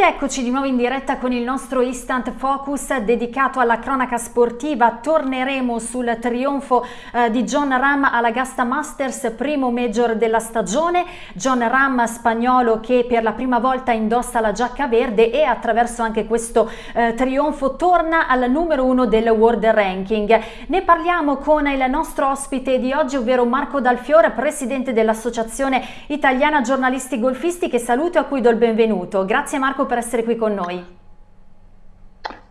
Ed eccoci di nuovo in diretta con il nostro Instant Focus dedicato alla cronaca sportiva. Torneremo sul trionfo eh, di John Ram alla Gasta Masters, primo major della stagione. John Ram spagnolo che per la prima volta indossa la giacca verde e attraverso anche questo eh, trionfo torna al numero uno del World Ranking. Ne parliamo con il nostro ospite di oggi, ovvero Marco Dalfiore, presidente dell'Associazione Italiana Giornalisti Golfisti, che saluto e a cui do il benvenuto. Grazie Marco per essere qui con noi.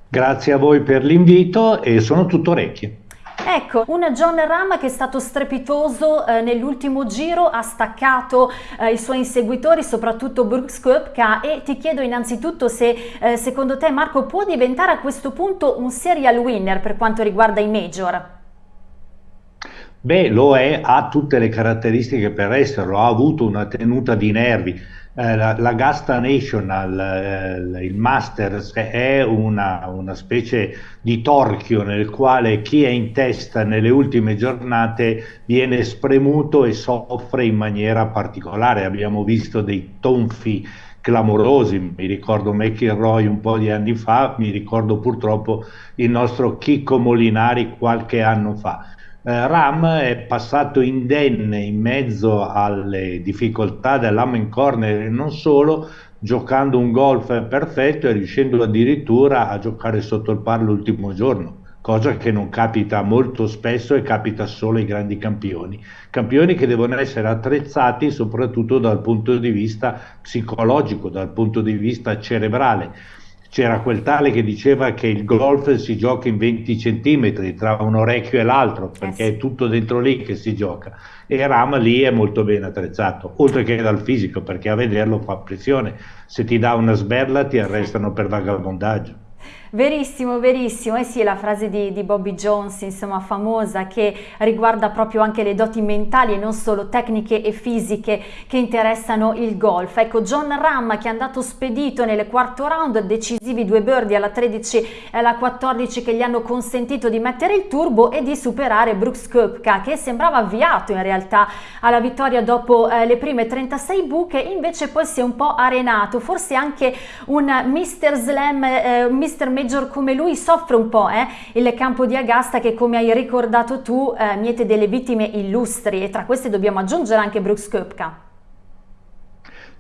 Grazie a voi per l'invito e sono tutto orecchie. Ecco, un John Ram che è stato strepitoso eh, nell'ultimo giro, ha staccato eh, i suoi inseguitori, soprattutto Brooks Koepka e ti chiedo innanzitutto se eh, secondo te Marco può diventare a questo punto un serial winner per quanto riguarda i major? Beh, lo è, ha tutte le caratteristiche per esserlo, ha avuto una tenuta di nervi, eh, la, la, Gasta National, eh, il Masters, è una, una, specie di torchio nel quale chi è in testa nelle ultime giornate viene spremuto e soffre in maniera particolare. Abbiamo visto dei tonfi clamorosi, mi ricordo McIlroy un po' di anni fa, mi ricordo purtroppo il nostro Chicco Molinari qualche anno fa. Eh, Ram è passato indenne in mezzo alle difficoltà dell'Amen Corner e non solo, giocando un golf perfetto e riuscendo addirittura a giocare sotto il par l'ultimo giorno cosa che non capita molto spesso e capita solo ai grandi campioni. Campioni che devono essere attrezzati soprattutto dal punto di vista psicologico, dal punto di vista cerebrale c'era quel tale che diceva che il golf si gioca in 20 centimetri tra un orecchio e l'altro, perché eh sì. è tutto dentro lì che si gioca. E Ram lì è molto ben attrezzato, oltre che dal fisico, perché a vederlo fa pressione. Se ti dà una sberla ti arrestano per vagabondaggio. Verissimo, verissimo. Eh sì, la frase di, di, Bobby Jones, insomma, famosa, che riguarda proprio anche le doti mentali e non solo tecniche e fisiche che interessano il golf. Ecco, John Ram che è andato spedito nel quarto round, decisivi due birdie alla 13 e alla 14 che gli hanno consentito di mettere il turbo e di superare Brooks Koepka che sembrava avviato in realtà alla vittoria dopo eh, le prime 36 buche, invece poi si è un po' arenato, forse anche un Mr. Slam, eh, Mr major come lui soffre un po' eh? il campo di Agasta che come hai ricordato tu eh, miete delle vittime illustri e tra queste dobbiamo aggiungere anche Brooks Koepka.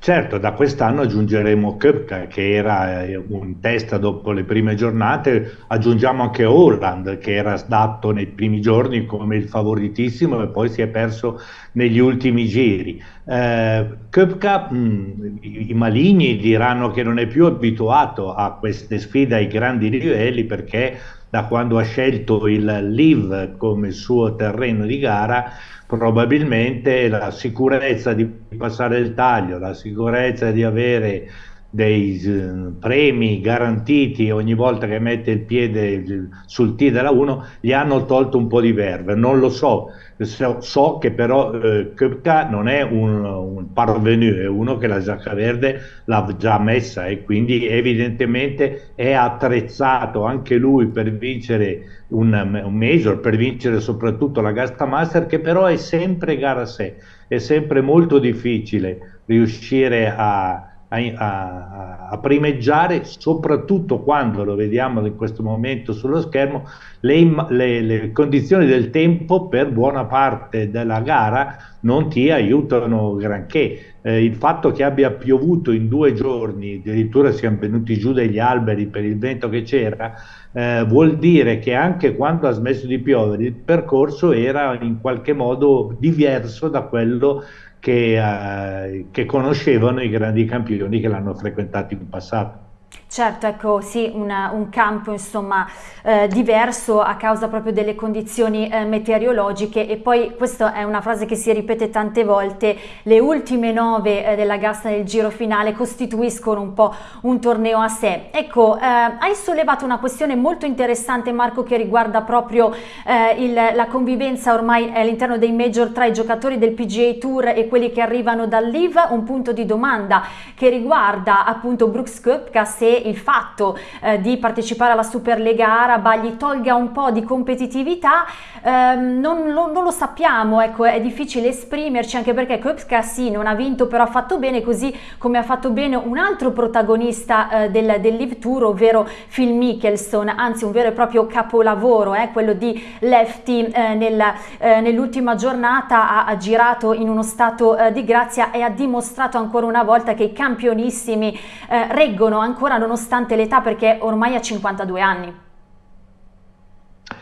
Certo, da quest'anno aggiungeremo Köpka che era eh, in testa dopo le prime giornate, aggiungiamo anche Holland che era dato nei primi giorni come il favoritissimo e poi si è perso negli ultimi giri. Eh, Köpka, mh, mm, i maligni diranno che non è più abituato a queste sfide ai grandi livelli perché da quando ha scelto il Live come suo terreno di gara probabilmente la sicurezza di passare il taglio, la sicurezza di avere dei uh, premi garantiti ogni volta che mette il piede sul T della 1 gli hanno tolto un po' di verve, non lo so, so, so che però eh, Köpka non è un, un parvenu, è uno che la giacca verde l'ha già messa e quindi evidentemente è attrezzato anche lui per vincere un, un major, per vincere soprattutto la Gasta Master che però è sempre gara a sé, è sempre molto difficile riuscire a a, a, primeggiare, soprattutto quando lo vediamo in questo momento sullo schermo, le, le, le, condizioni del tempo per buona parte della gara non ti aiutano granché. Eh, il fatto che abbia piovuto in due giorni, addirittura siamo venuti giù dagli alberi per il vento che c'era, eh, vuol dire che anche quando ha smesso di piovere il percorso era in qualche modo diverso da quello che, uh, che conoscevano i grandi campioni che l'hanno frequentato in passato. Certo, ecco, sì, una, un campo insomma eh, diverso a causa proprio delle condizioni eh, meteorologiche e poi questa è una frase che si ripete tante volte, le ultime nove eh, della gasta del giro finale costituiscono un po' un torneo a sé. Ecco, eh, hai sollevato una questione molto interessante Marco che riguarda proprio eh, il, la convivenza ormai all'interno dei major tra i giocatori del PGA Tour e quelli che arrivano dal LIV, un punto di domanda che riguarda appunto Brooks Koepka se il fatto eh, di partecipare alla Superlega Araba gli tolga un po' di competitività ehm, non, lo, non, lo, sappiamo, ecco, è difficile esprimerci anche perché Köpska sì, non ha vinto però ha fatto bene così come ha fatto bene un altro protagonista eh, del, del Live Tour ovvero Phil Mickelson, anzi un vero e proprio capolavoro, eh, quello di Lefty eh, nel, eh, nell'ultima giornata ha, ha, girato in uno stato eh, di grazia e ha dimostrato ancora una volta che i campionissimi eh, reggono ancora nonostante l'età perché ormai ha 52 anni.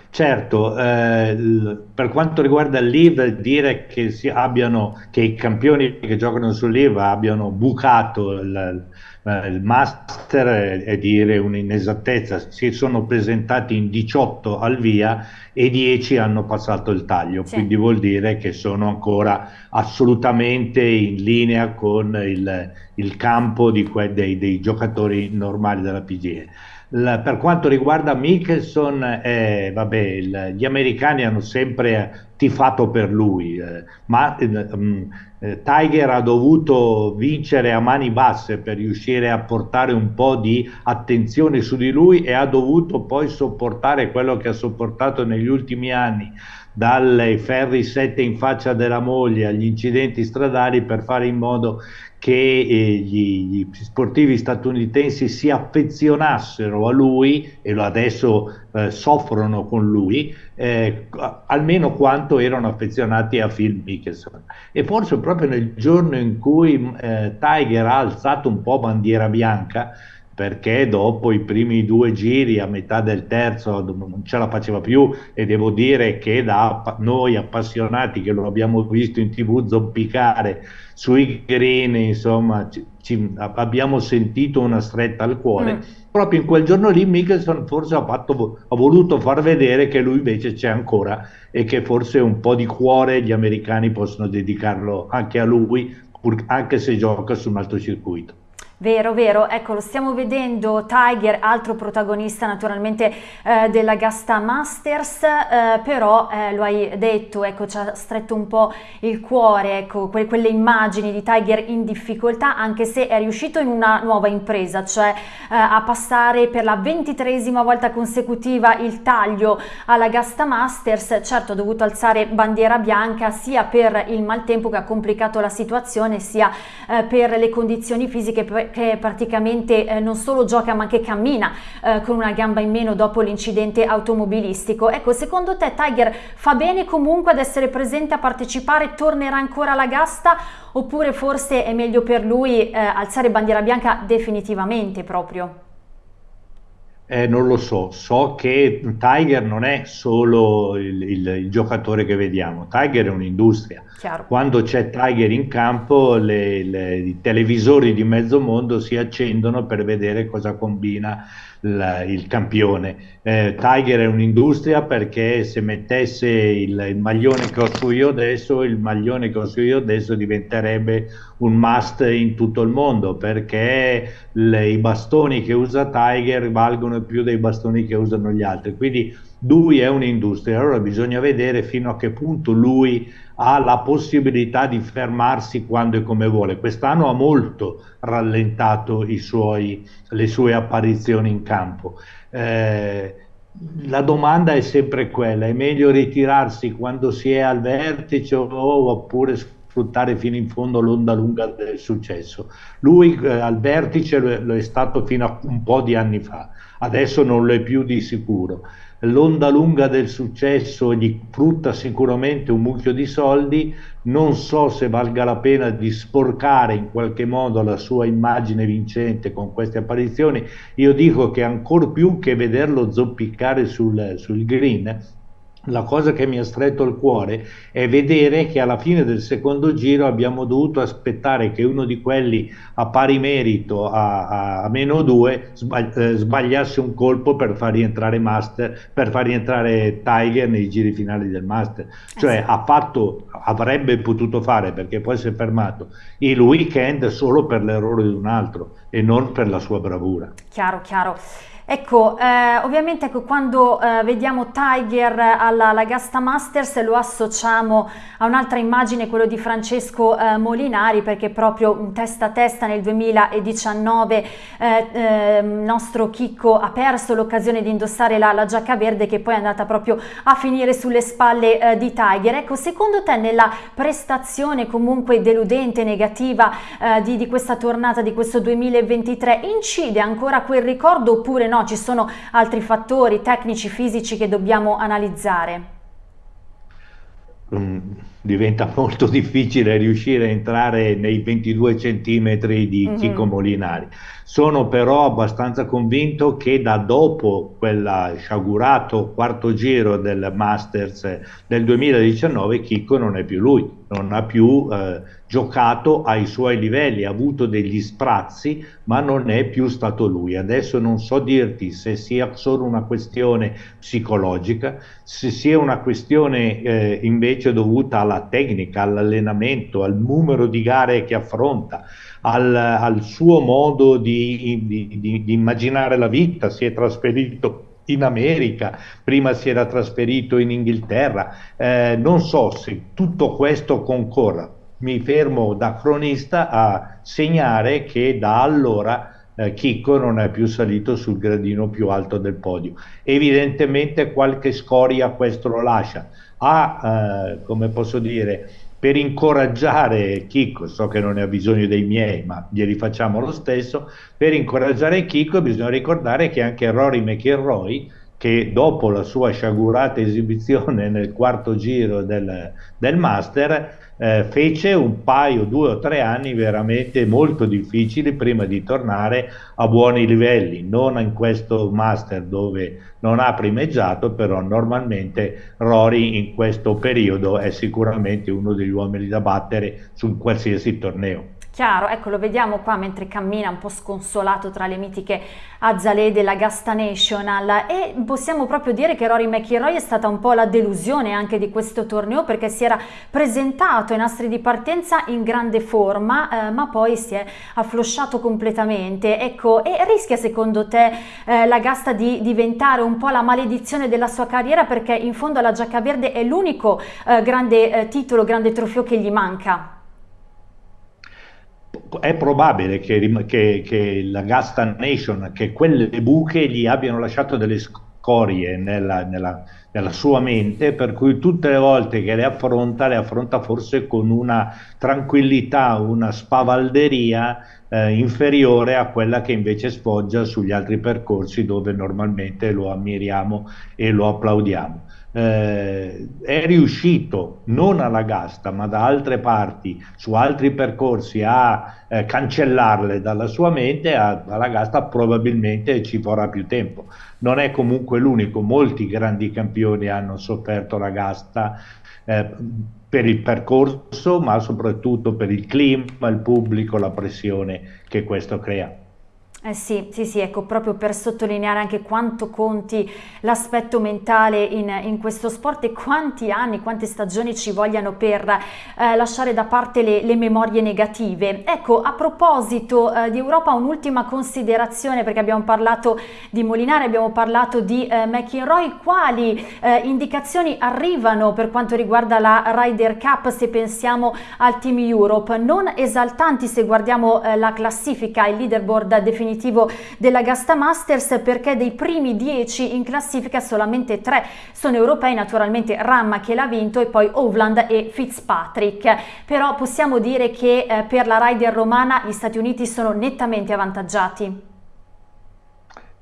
Certo, eh, per quanto riguarda il dire che, abbiano, che, i campioni che giocano sul Live abbiano bucato il, il Master è, è dire un'inesattezza. Si sono presentati in 18 al via e 10 hanno passato il taglio, sì. quindi vuol dire che sono ancora assolutamente in linea con il, il campo dei, dei giocatori normali della PGE. La, per quanto riguarda Mickelson, eh, vabbè, il, gli americani hanno sempre tifato per lui, eh, ma um, eh, Tiger ha dovuto vincere a mani basse per riuscire a portare un po' di attenzione su di lui e ha dovuto poi sopportare quello che ha sopportato negli ultimi anni dalle ferri sette in faccia della moglie agli incidenti stradali per fare in modo che eh, gli, sportivi statunitensi si affezionassero a lui e adesso eh, soffrono con lui eh, almeno quanto erano affezionati a Phil Mickelson. E forse proprio nel giorno in cui eh, Tiger ha alzato un po' bandiera bianca perché dopo i primi due giri, a metà del terzo, non ce la faceva più e devo dire che da noi appassionati che lo abbiamo visto in tv zoppicare sui green, insomma, ci, ci, abbiamo sentito una stretta al cuore. Mm. Proprio in quel giorno lì Mickelson forse ha, fatto, ha voluto far vedere che lui invece c'è ancora e che forse un po' di cuore gli americani possono dedicarlo anche a lui, anche se gioca su un altro circuito. Vero, vero, ecco lo stiamo vedendo Tiger, altro protagonista naturalmente eh, della Gasta Masters, eh, però eh, lo hai detto, ecco ci ha stretto un po' il cuore, ecco que quelle immagini di Tiger in difficoltà anche se è riuscito in una nuova impresa, cioè eh, a passare per la ventitresima volta consecutiva il taglio alla Gasta Masters, certo ha dovuto alzare bandiera bianca sia per il maltempo che ha complicato la situazione sia eh, per le condizioni fisiche che praticamente eh, non solo gioca ma che cammina eh, con una gamba in meno dopo l'incidente automobilistico. Ecco, secondo te Tiger fa bene comunque ad essere presente a partecipare, tornerà ancora alla gasta oppure forse è meglio per lui eh, alzare bandiera bianca definitivamente proprio? Eh, non lo so, so che Tiger non è solo il, il, il giocatore che vediamo, Tiger è un'industria. Chiaro. Quando c'è Tiger in campo, le, le, i televisori di mezzo mondo si accendono per vedere cosa combina la, il campione. Eh, Tiger è un'industria perché se mettesse il, il, maglione che ho su io adesso, il maglione che ho su io adesso diventerebbe un must in tutto il mondo perché le, i bastoni che usa Tiger valgono più dei bastoni che usano gli altri. Quindi lui è un'industria, allora bisogna vedere fino a che punto lui ha la possibilità di fermarsi quando e come vuole. Quest'anno ha molto rallentato suoi, le sue apparizioni in campo. Eh, la domanda è sempre quella, è meglio ritirarsi quando si è al vertice oppure sfruttare fino in fondo l'onda lunga del successo? Lui eh, al vertice lo è, lo è stato fino a un po' di anni fa, adesso non lo è più di sicuro l'onda lunga del successo gli frutta sicuramente un mucchio di soldi, non so se valga la pena di sporcare in qualche modo la sua immagine vincente con queste apparizioni, io dico che ancor più che vederlo zoppicare sul, sul green, la cosa che mi ha stretto il cuore è vedere che alla fine del secondo giro abbiamo dovuto aspettare che uno di quelli a pari merito a, a, meno due eh, sbagliasse un colpo per far rientrare Master, per far rientrare Tiger nei giri finali del Master. Cioè ha fatto, avrebbe potuto fare perché poi si è fermato il weekend solo per l'errore di un altro e non per la sua bravura. Chiaro, chiaro. Ecco, eh, ovviamente ecco, quando eh, vediamo Tiger alla, alla, Gasta Masters lo associamo a un'altra immagine, quello di Francesco eh, Molinari, perché proprio testa a testa nel 2019 il eh, nostro Chicco ha perso l'occasione di indossare la, la, giacca verde che poi è andata proprio a finire sulle spalle eh, di Tiger. Ecco, secondo te nella prestazione comunque deludente, negativa eh, di, di questa tornata, di questo 2023, incide ancora quel ricordo oppure no? No, ci sono altri fattori tecnici, fisici che dobbiamo analizzare? Um, diventa molto difficile riuscire a entrare nei 22 centimetri di mm-hmm. Chico Molinari. Sono però abbastanza convinto che da dopo quel sciagurato quarto giro del Masters del 2019 Chico non è più lui, non ha più eh, giocato ai suoi livelli, ha avuto degli sprazzi, ma non è più stato lui. Adesso non so dirti se sia solo una questione psicologica, se sia una questione eh, invece dovuta alla tecnica, all'allenamento, al numero di gare che affronta al, al suo modo di, di, di, di immaginare la vita, si è trasferito in America, prima si era trasferito in Inghilterra, eh, non so se tutto questo concorra. Mi fermo da cronista a segnare che da allora eh, Chicco non è più salito sul gradino più alto del podio. Evidentemente qualche scoria questo lo lascia. Ha, eh, come posso dire, per incoraggiare Chicco, so che non ne ha bisogno dei miei, ma glieli facciamo lo stesso, per incoraggiare Chicco bisogna ricordare che anche Rory McIlroy, che dopo la sua sciagurata esibizione nel quarto giro del, del Master, eh, fece un paio, due o tre anni veramente molto difficili prima di tornare a buoni livelli, non in questo master dove non ha primeggiato, però normalmente Rory in questo periodo è sicuramente uno degli uomini da battere su qualsiasi torneo. Chiaro, ecco lo vediamo qua mentre cammina un po' sconsolato tra le mitiche azzalee della Gasta National. E possiamo proprio dire che Rory McIlroy è stata un po' la delusione anche di questo torneo perché si era presentato ai nastri di partenza in grande forma eh, ma poi si è afflosciato completamente. Ecco e rischia secondo te eh, la Gasta di diventare un po' la maledizione della sua carriera perché in fondo la giacca verde è l'unico eh, grande eh, titolo, grande trofeo che gli manca è probabile che, che, che, la Gasta Nation, che quelle buche gli abbiano lasciato delle scorie nella, nella, nella, sua mente, per cui tutte le volte che le affronta, le affronta forse con una tranquillità, una spavalderia eh, inferiore a quella che invece sfoggia sugli altri percorsi dove normalmente lo ammiriamo e lo applaudiamo eh, è riuscito non alla Gasta ma da altre parti su altri percorsi a eh, cancellarle dalla sua mente a, alla Gasta probabilmente ci vorrà più tempo. Non è comunque l'unico molti grandi campioni hanno sofferto la Gasta eh, per il percorso ma soprattutto per il clima, il pubblico, la pressione che questo crea eh sì, sì, sì, ecco, proprio per sottolineare anche quanto conti l'aspetto mentale in, in, questo sport e quanti anni, quante stagioni ci vogliano per eh, lasciare da parte le, le, memorie negative. Ecco, a proposito eh, di Europa, un'ultima considerazione, perché abbiamo parlato di Molinari, abbiamo parlato di eh, McInroy, quali eh, indicazioni arrivano per quanto riguarda la Ryder Cup se pensiamo al Team Europe? Non esaltanti se guardiamo eh, la classifica, il leaderboard definitivo definitivo della Gasta Masters perché dei primi 10 in classifica solamente 3 sono europei, naturalmente Ramma che l'ha vinto e poi Ovland e Fitzpatrick. Però possiamo dire che eh, per la rider romana gli Stati Uniti sono nettamente avvantaggiati.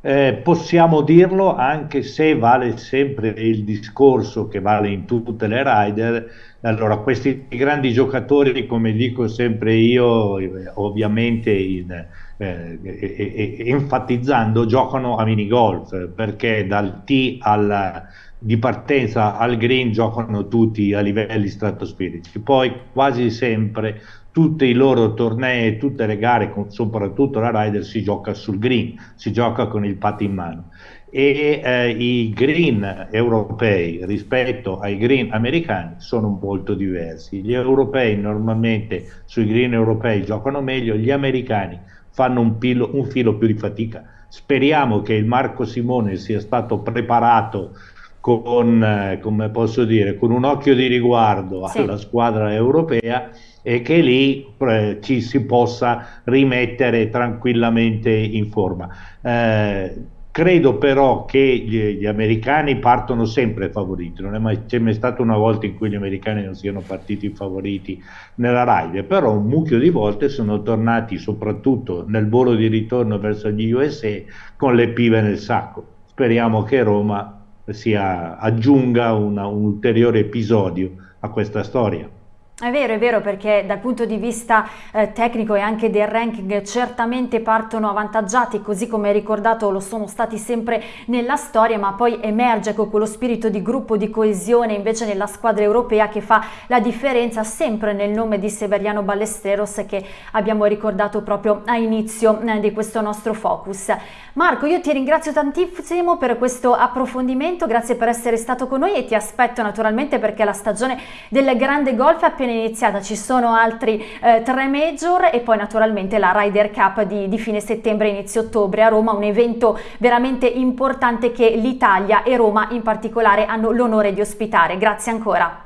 Eh, possiamo dirlo anche se vale sempre il discorso che vale in tutte le rider. Allora, questi grandi giocatori, come dico sempre io, ovviamente in, eh, enfatizzando, giocano a minigolf perché dal T al, di partenza al green giocano tutti a livelli stratosferici. Poi quasi sempre tutti i loro tornei, tutte le gare, soprattutto la Ryder, si gioca sul green, si gioca con il pat in mano. E eh, i green europei rispetto ai green americani sono molto diversi. Gli europei normalmente sui green europei giocano meglio, gli americani fanno un, pilo, un filo più di fatica Speriamo che il Marco Simone sia stato preparato con, eh, come posso dire, con un occhio di riguardo sì. alla squadra europea e che lì eh, ci si possa rimettere tranquillamente in forma. Eh, credo però che gli, gli, americani partono sempre favoriti, non è mai, c'è mai stata una volta in cui gli americani non siano partiti favoriti nella Raide, però un mucchio di volte sono tornati soprattutto nel volo di ritorno verso gli USA con le pive nel sacco. Speriamo che Roma sia, aggiunga una, un ulteriore episodio a questa storia. È vero, è vero perché dal punto di vista eh, tecnico e anche del ranking certamente partono avvantaggiati così come ricordato lo sono stati sempre nella storia ma poi emerge con quello spirito di gruppo, di coesione invece nella squadra europea che fa la differenza sempre nel nome di Severiano Ballesteros che abbiamo ricordato proprio a inizio eh, di questo nostro focus. Marco io ti ringrazio tantissimo per questo approfondimento, grazie per essere stato con noi e ti aspetto naturalmente perché la stagione del grande golf è appena appena iniziata, ci sono altri eh, tre major e poi naturalmente la Ryder Cup di, di fine settembre, inizio ottobre a Roma, un evento veramente importante che l'Italia e Roma in particolare hanno l'onore di ospitare. Grazie ancora.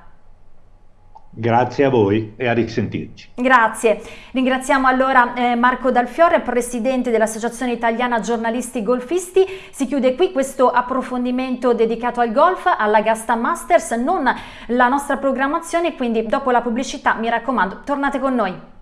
Grazie a voi e a risentirci. Grazie. Ringraziamo allora eh, Marco Dalfiore, presidente dell'Associazione Italiana Giornalisti Golfisti. Si chiude qui questo approfondimento dedicato al golf, alla Gasta Masters, non la nostra programmazione, quindi dopo la pubblicità mi raccomando tornate con noi.